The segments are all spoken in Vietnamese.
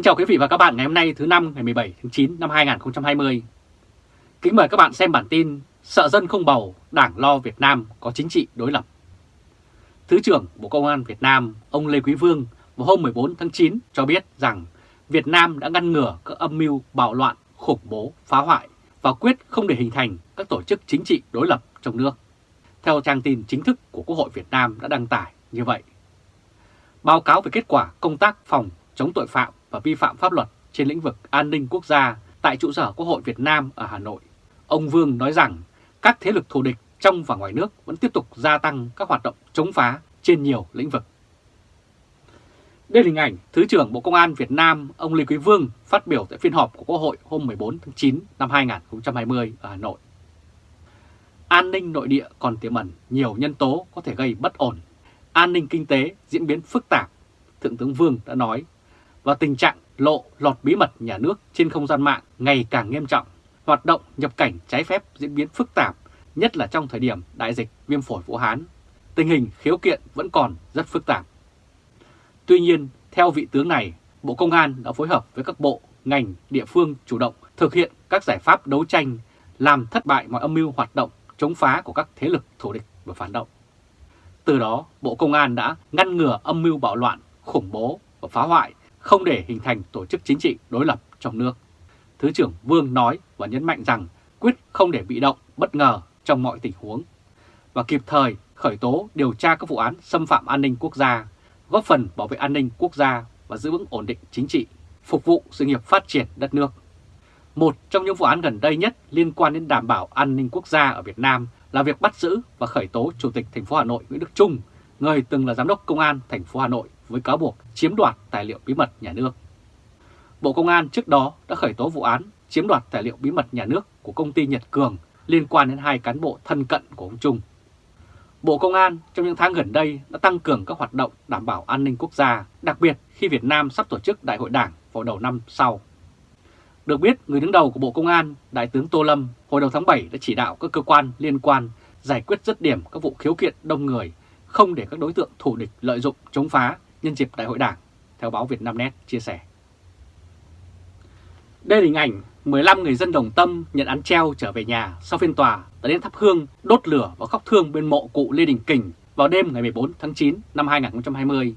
Kính chào quý vị và các bạn ngày hôm nay thứ năm ngày 17 tháng 9 năm 2020. Kính mời các bạn xem bản tin Sợ dân không bầu, Đảng lo Việt Nam có chính trị đối lập. Thứ trưởng Bộ Công an Việt Nam, ông Lê Quý Vương vào hôm 14 tháng 9 cho biết rằng Việt Nam đã ngăn ngừa các âm mưu bạo loạn, khủng bố, phá hoại và quyết không để hình thành các tổ chức chính trị đối lập trong nước. Theo trang tin chính thức của Quốc hội Việt Nam đã đăng tải như vậy. Báo cáo về kết quả công tác phòng chống tội phạm và vi phạm pháp luật trên lĩnh vực an ninh quốc gia tại trụ sở Quốc hội Việt Nam ở Hà Nội. Ông Vương nói rằng các thế lực thù địch trong và ngoài nước vẫn tiếp tục gia tăng các hoạt động chống phá trên nhiều lĩnh vực. Đây là hình ảnh Thứ trưởng Bộ Công an Việt Nam ông Lê Quý Vương phát biểu tại phiên họp của Quốc hội hôm 14 tháng 9 năm 2020 ở Hà Nội. An ninh nội địa còn tiềm ẩn nhiều nhân tố có thể gây bất ổn. An ninh kinh tế diễn biến phức tạp, Thượng tướng Vương đã nói và tình trạng lộ lọt bí mật nhà nước trên không gian mạng ngày càng nghiêm trọng. Hoạt động nhập cảnh trái phép diễn biến phức tạp, nhất là trong thời điểm đại dịch viêm phổi Vũ Hán. Tình hình khiếu kiện vẫn còn rất phức tạp. Tuy nhiên, theo vị tướng này, Bộ Công an đã phối hợp với các bộ, ngành, địa phương chủ động thực hiện các giải pháp đấu tranh, làm thất bại mọi âm mưu hoạt động chống phá của các thế lực thù địch và phản động. Từ đó, Bộ Công an đã ngăn ngừa âm mưu bạo loạn, khủng bố và phá hoại không để hình thành tổ chức chính trị đối lập trong nước. Thứ trưởng Vương nói và nhấn mạnh rằng quyết không để bị động, bất ngờ trong mọi tình huống và kịp thời khởi tố điều tra các vụ án xâm phạm an ninh quốc gia, góp phần bảo vệ an ninh quốc gia và giữ vững ổn định chính trị, phục vụ sự nghiệp phát triển đất nước. Một trong những vụ án gần đây nhất liên quan đến đảm bảo an ninh quốc gia ở Việt Nam là việc bắt giữ và khởi tố Chủ tịch thành phố Hà Nội Nguyễn Đức Trung, người từng là giám đốc công an thành phố Hà Nội với cáo buộc chiếm đoạt tài liệu bí mật nhà nước. Bộ Công an trước đó đã khởi tố vụ án chiếm đoạt tài liệu bí mật nhà nước của công ty Nhật Cường liên quan đến hai cán bộ thân cận của ông Trung. Bộ Công an trong những tháng gần đây đã tăng cường các hoạt động đảm bảo an ninh quốc gia, đặc biệt khi Việt Nam sắp tổ chức Đại hội Đảng vào đầu năm sau. Được biết, người đứng đầu của Bộ Công an, Đại tướng Tô Lâm, hồi đầu tháng 7 đã chỉ đạo các cơ quan liên quan giải quyết dứt điểm các vụ khiếu kiện đông người, không để các đối tượng thủ địch lợi dụng chống phá nhân dịp Đại hội Đảng, theo báo Việt Nam Net chia sẻ. Đây là hình ảnh 15 người dân Đồng Tâm nhận án treo trở về nhà sau phiên tòa đã đến thắp hương, đốt lửa và khóc thương bên mộ cụ Lê Đình Kình vào đêm ngày 14 tháng 9 năm 2020.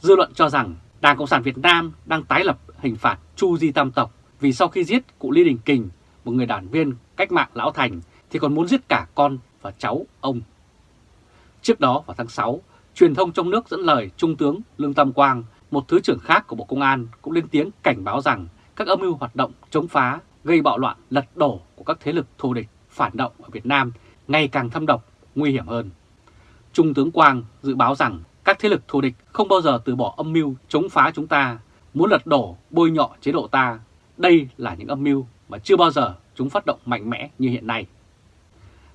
Dư luận cho rằng Đảng Cộng sản Việt Nam đang tái lập hình phạt Chu Di Tam Tộc vì sau khi giết cụ Lê Đình Kình, một người đảng viên cách mạng Lão Thành, thì còn muốn giết cả con và cháu ông. Trước đó vào tháng 6, truyền thông trong nước dẫn lời Trung tướng Lương Tam Quang, một thứ trưởng khác của Bộ Công an cũng lên tiếng cảnh báo rằng các âm mưu hoạt động chống phá, gây bạo loạn, lật đổ của các thế lực thù địch, phản động ở Việt Nam ngày càng thâm độc, nguy hiểm hơn. Trung tướng Quang dự báo rằng các thế lực thù địch không bao giờ từ bỏ âm mưu chống phá chúng ta, muốn lật đổ, bôi nhọ chế độ ta. Đây là những âm mưu mà chưa bao giờ chúng phát động mạnh mẽ như hiện nay.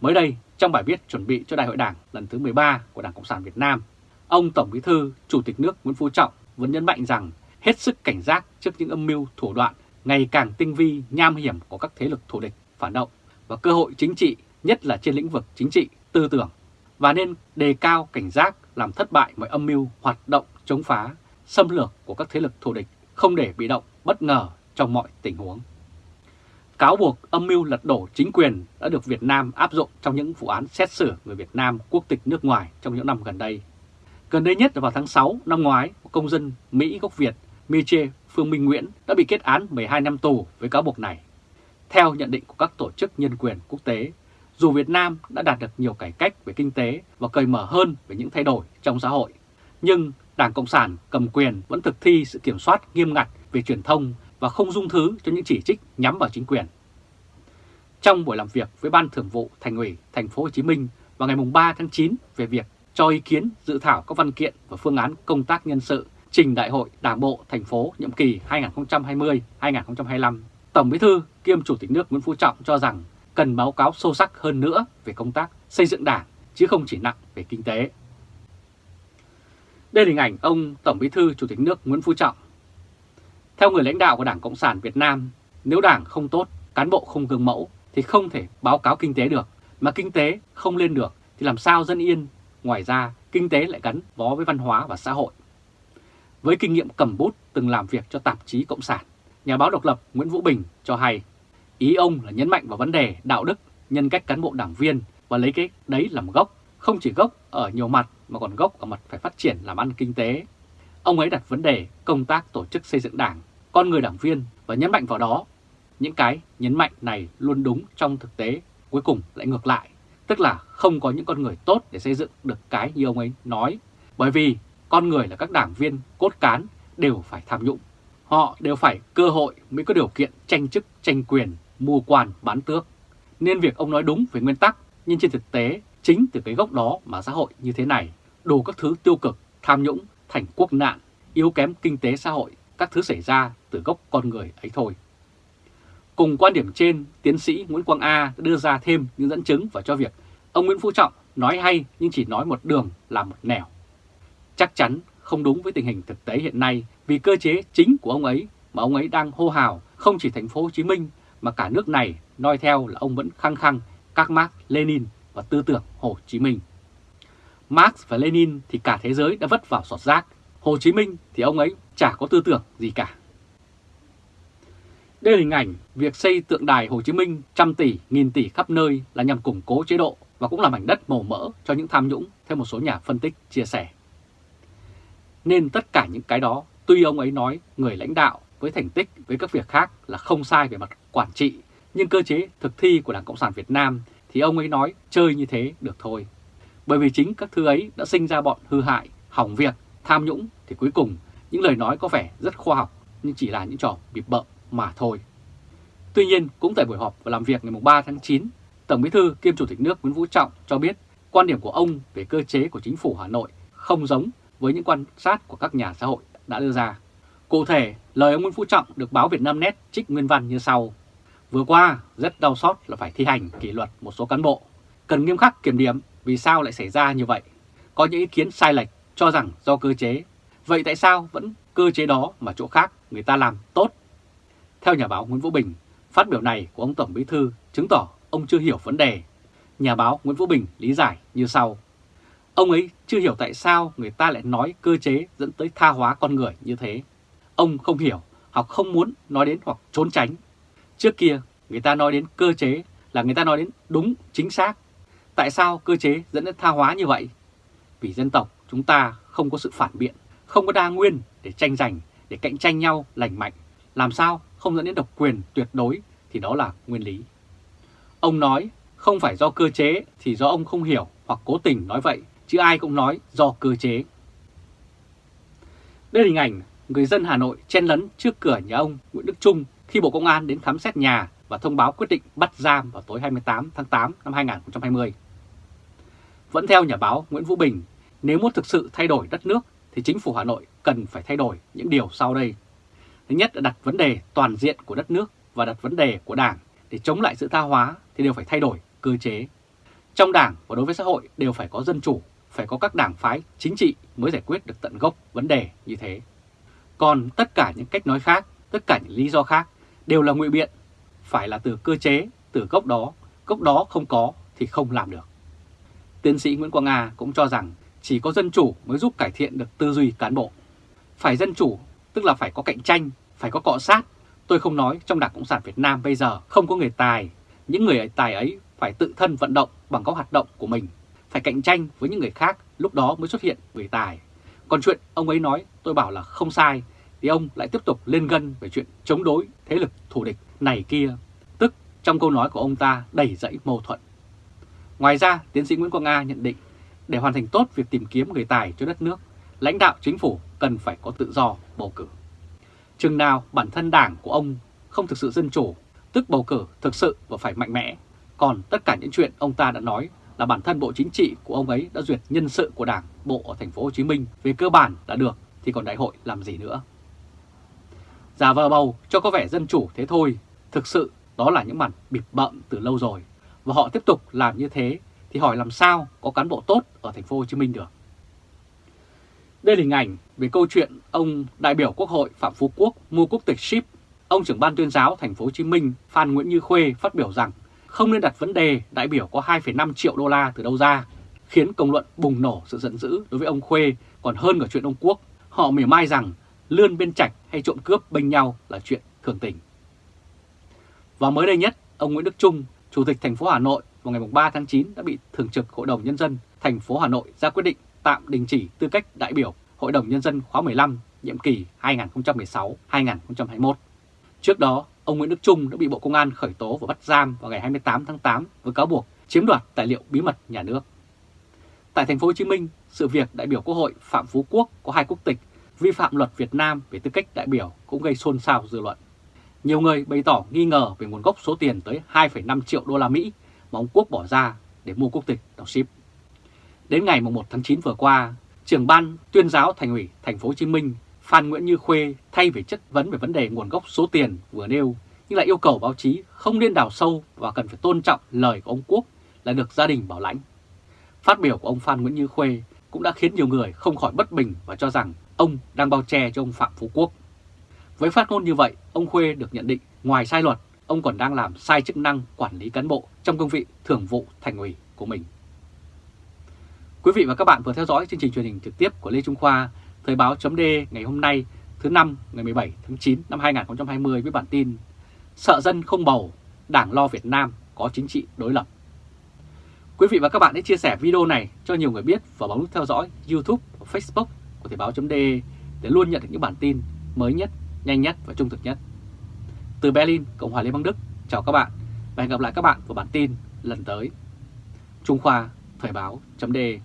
Mới đây, trong bài viết chuẩn bị cho Đại hội Đảng lần thứ 13 của Đảng Cộng sản Việt Nam, ông Tổng Bí thư, Chủ tịch nước Nguyễn Phú Trọng vẫn nhấn mạnh rằng hết sức cảnh giác trước những âm mưu thủ đoạn ngày càng tinh vi, nham hiểm của các thế lực thù địch, phản động và cơ hội chính trị, nhất là trên lĩnh vực chính trị, tư tưởng, và nên đề cao cảnh giác làm thất bại mọi âm mưu hoạt động chống phá, xâm lược của các thế lực thù địch, không để bị động, bất ngờ trong mọi tình huống. Cáo buộc âm mưu lật đổ chính quyền đã được Việt Nam áp dụng trong những vụ án xét xử người Việt Nam quốc tịch nước ngoài trong những năm gần đây. Gần đây nhất là vào tháng 6 năm ngoái, công dân Mỹ gốc Việt Miche Phương Minh Nguyễn đã bị kết án 12 năm tù với cáo buộc này. Theo nhận định của các tổ chức nhân quyền quốc tế, dù Việt Nam đã đạt được nhiều cải cách về kinh tế và cởi mở hơn về những thay đổi trong xã hội, nhưng Đảng Cộng sản cầm quyền vẫn thực thi sự kiểm soát nghiêm ngặt về truyền thông và không dung thứ cho những chỉ trích nhắm vào chính quyền. Trong buổi làm việc với Ban Thường vụ Thành ủy Thành phố Hồ Chí Minh vào ngày 3 tháng 9 về việc cho ý kiến dự thảo các văn kiện và phương án công tác nhân sự trình Đại hội Đảng bộ thành phố nhiệm kỳ 2020-2025, Tổng Bí thư kiêm Chủ tịch nước Nguyễn Phú Trọng cho rằng cần báo cáo sâu sắc hơn nữa về công tác xây dựng đảng chứ không chỉ nặng về kinh tế. Đây là hình ảnh ông Tổng Bí thư Chủ tịch nước Nguyễn Phú Trọng. Theo người lãnh đạo của Đảng Cộng sản Việt Nam, nếu đảng không tốt, cán bộ không gương mẫu thì không thể báo cáo kinh tế được, mà kinh tế không lên được thì làm sao dân yên. Ngoài ra, kinh tế lại gắn bó với văn hóa và xã hội. Với kinh nghiệm cầm bút từng làm việc cho tạp chí Cộng sản, nhà báo độc lập Nguyễn Vũ Bình cho hay ý ông là nhấn mạnh vào vấn đề đạo đức, nhân cách cán bộ đảng viên và lấy cái đấy làm gốc, không chỉ gốc ở nhiều mặt mà còn gốc ở mặt phải phát triển làm ăn kinh tế. Ông ấy đặt vấn đề công tác tổ chức xây dựng đảng, con người đảng viên và nhấn mạnh vào đó. Những cái nhấn mạnh này luôn đúng trong thực tế, cuối cùng lại ngược lại. Tức là không có những con người tốt để xây dựng được cái như ông ấy nói. Bởi vì con người là các đảng viên cốt cán đều phải tham nhũng. Họ đều phải cơ hội mới có điều kiện tranh chức, tranh quyền, mua quan, bán tước. Nên việc ông nói đúng về nguyên tắc, nhưng trên thực tế, chính từ cái gốc đó mà xã hội như thế này, đủ các thứ tiêu cực, tham nhũng, thành quốc nạn, yếu kém kinh tế xã hội, các thứ xảy ra từ gốc con người ấy thôi. Cùng quan điểm trên, tiến sĩ Nguyễn Quang A đã đưa ra thêm những dẫn chứng và cho việc ông Nguyễn Phú Trọng nói hay nhưng chỉ nói một đường là một nẻo. Chắc chắn không đúng với tình hình thực tế hiện nay vì cơ chế chính của ông ấy mà ông ấy đang hô hào không chỉ thành phố Hồ Chí Minh mà cả nước này noi theo là ông vẫn khăng khăng các mác Lenin và tư tưởng Hồ Chí Minh. Marx và Lenin thì cả thế giới đã vất vào sọt rác, Hồ Chí Minh thì ông ấy chả có tư tưởng gì cả. Đây là hình ảnh việc xây tượng đài Hồ Chí Minh trăm tỷ, nghìn tỷ khắp nơi là nhằm củng cố chế độ và cũng là mảnh đất màu mỡ cho những tham nhũng theo một số nhà phân tích chia sẻ. Nên tất cả những cái đó, tuy ông ấy nói người lãnh đạo với thành tích với các việc khác là không sai về mặt quản trị, nhưng cơ chế thực thi của Đảng Cộng sản Việt Nam thì ông ấy nói chơi như thế được thôi. Bởi vì chính các thứ ấy đã sinh ra bọn hư hại, hỏng việc, tham nhũng thì cuối cùng những lời nói có vẻ rất khoa học nhưng chỉ là những trò bịp bợm mà thôi. Tuy nhiên, cũng tại buổi họp và làm việc ngày 3 tháng 9, Tổng Bí thư kiêm Chủ tịch nước Nguyễn vũ Trọng cho biết quan điểm của ông về cơ chế của chính phủ Hà Nội không giống với những quan sát của các nhà xã hội đã đưa ra. Cụ thể, lời ông Nguyễn Phú Trọng được báo Việt Nam Net trích nguyên văn như sau. Vừa qua, rất đau xót là phải thi hành kỷ luật một số cán bộ. Cần nghiêm khắc kiểm điểm vì sao lại xảy ra như vậy. Có những ý kiến sai lệch cho rằng do cơ chế. Vậy tại sao vẫn cơ chế đó mà chỗ khác người ta làm tốt? Theo nhà báo Nguyễn Vũ Bình, phát biểu này của ông Tổng Bí Thư chứng tỏ ông chưa hiểu vấn đề. Nhà báo Nguyễn Vũ Bình lý giải như sau. Ông ấy chưa hiểu tại sao người ta lại nói cơ chế dẫn tới tha hóa con người như thế. Ông không hiểu hoặc không muốn nói đến hoặc trốn tránh. Trước kia người ta nói đến cơ chế là người ta nói đến đúng chính xác. Tại sao cơ chế dẫn đến tha hóa như vậy? Vì dân tộc chúng ta không có sự phản biện, không có đa nguyên để tranh giành, để cạnh tranh nhau lành mạnh. Làm sao không dẫn đến độc quyền tuyệt đối thì đó là nguyên lý. Ông nói không phải do cơ chế thì do ông không hiểu hoặc cố tình nói vậy, chứ ai cũng nói do cơ chế. Đây là hình ảnh người dân Hà Nội chen lấn trước cửa nhà ông Nguyễn Đức Trung khi Bộ Công an đến khám xét nhà và thông báo quyết định bắt giam vào tối 28 tháng 8 năm 2020. Vẫn theo nhà báo Nguyễn Vũ Bình, nếu muốn thực sự thay đổi đất nước thì chính phủ Hà Nội cần phải thay đổi những điều sau đây. Thứ nhất là đặt vấn đề toàn diện của đất nước và đặt vấn đề của Đảng để chống lại sự tha hóa thì đều phải thay đổi cơ chế. Trong Đảng và đối với xã hội đều phải có dân chủ, phải có các đảng phái chính trị mới giải quyết được tận gốc vấn đề như thế. Còn tất cả những cách nói khác, tất cả những lý do khác đều là ngụy biện, phải là từ cơ chế, từ gốc đó, gốc đó không có thì không làm được. Tiến sĩ Nguyễn Quang Nga cũng cho rằng chỉ có dân chủ mới giúp cải thiện được tư duy cán bộ. Phải dân chủ tức là phải có cạnh tranh, phải có cọ sát. Tôi không nói trong Đảng Cộng sản Việt Nam bây giờ không có người tài, những người tài ấy phải tự thân vận động bằng các hoạt động của mình, phải cạnh tranh với những người khác, lúc đó mới xuất hiện người tài. Còn chuyện ông ấy nói tôi bảo là không sai, thì ông lại tiếp tục lên gân về chuyện chống đối thế lực thù địch này kia. Tức trong câu nói của ông ta đầy dẫy mâu thuẫn. Ngoài ra, tiến sĩ Nguyễn Quang Nga nhận định, để hoàn thành tốt việc tìm kiếm người tài cho đất nước, lãnh đạo chính phủ cần phải có tự do bầu cử. Chừng nào bản thân đảng của ông không thực sự dân chủ, tức bầu cử thực sự và phải mạnh mẽ, còn tất cả những chuyện ông ta đã nói là bản thân Bộ Chính trị của ông ấy đã duyệt nhân sự của Đảng bộ ở thành phố Hồ Chí Minh về cơ bản đã được thì còn đại hội làm gì nữa. Giả vờ bầu cho có vẻ dân chủ thế thôi, thực sự đó là những màn bịp bợm từ lâu rồi và họ tiếp tục làm như thế thì hỏi làm sao có cán bộ tốt ở thành phố Hồ Chí Minh được. Đây là hình ảnh về câu chuyện ông đại biểu Quốc hội Phạm Phú Quốc mua quốc tịch ship. Ông trưởng ban tuyên giáo thành phố Hồ Chí Minh Phan Nguyễn Như Khuê phát biểu rằng không nên đặt vấn đề đại biểu có 2,5 triệu đô la từ đâu ra, khiến công luận bùng nổ sự giận dữ đối với ông Khuê còn hơn cả chuyện ông Quốc. họ mỉa mai rằng lươn bên trạch hay trộm cướp bênh nhau là chuyện thường tình. Và mới đây nhất, ông Nguyễn Đức Trung, Chủ tịch thành phố Hà Nội vào ngày 3 tháng 9 đã bị Thường trực Hội đồng Nhân dân thành phố Hà Nội ra quyết định tạm đình chỉ tư cách đại biểu Hội đồng Nhân dân khóa 15, nhiệm kỳ 2016-2021. Trước đó, ông Nguyễn Đức Trung đã bị Bộ Công an khởi tố và bắt giam vào ngày 28 tháng 8 với cáo buộc chiếm đoạt tài liệu bí mật nhà nước. Tại thành phố Hồ Chí Minh, sự việc đại biểu Quốc hội Phạm Phú Quốc có hai quốc tịch vi phạm luật Việt Nam về tư cách đại biểu cũng gây xôn xao dư luận. Nhiều người bày tỏ nghi ngờ về nguồn gốc số tiền tới 2,5 triệu đô la Mỹ mà ông Quốc bỏ ra để mua quốc tịch đọc ship. Đến ngày 1 tháng 9 vừa qua, trưởng ban tuyên giáo thành ủy thành phố Hồ Chí Minh Phan Nguyễn Như Khuê thay vì chất vấn về vấn đề nguồn gốc số tiền vừa nêu nhưng lại yêu cầu báo chí không nên đào sâu và cần phải tôn trọng lời của ông Quốc là được gia đình bảo lãnh. Phát biểu của ông Phan Nguyễn Như Khuê cũng đã khiến nhiều người không khỏi bất bình và cho rằng ông đang bao che cho ông Phạm Phú Quốc. Với phát ngôn như vậy, ông Khuê được nhận định ngoài sai luật, ông còn đang làm sai chức năng quản lý cán bộ trong công vị thường vụ thành ủy của mình. Quý vị và các bạn vừa theo dõi chương trình truyền hình trực tiếp của Lê Trung Khoa, Thời báo chấm ngày hôm nay thứ năm ngày 17 tháng 9 năm 2020 với bản tin Sợ dân không bầu, Đảng lo Việt Nam có chính trị đối lập. Quý vị và các bạn hãy chia sẻ video này cho nhiều người biết và bấm nút theo dõi YouTube và Facebook của Thời báo.de để luôn nhận được những bản tin mới nhất, nhanh nhất và trung thực nhất. Từ Berlin, Cộng hòa Liên bang Đức, chào các bạn và hẹn gặp lại các bạn vào bản tin lần tới. Trung Khoa, Thời báo.de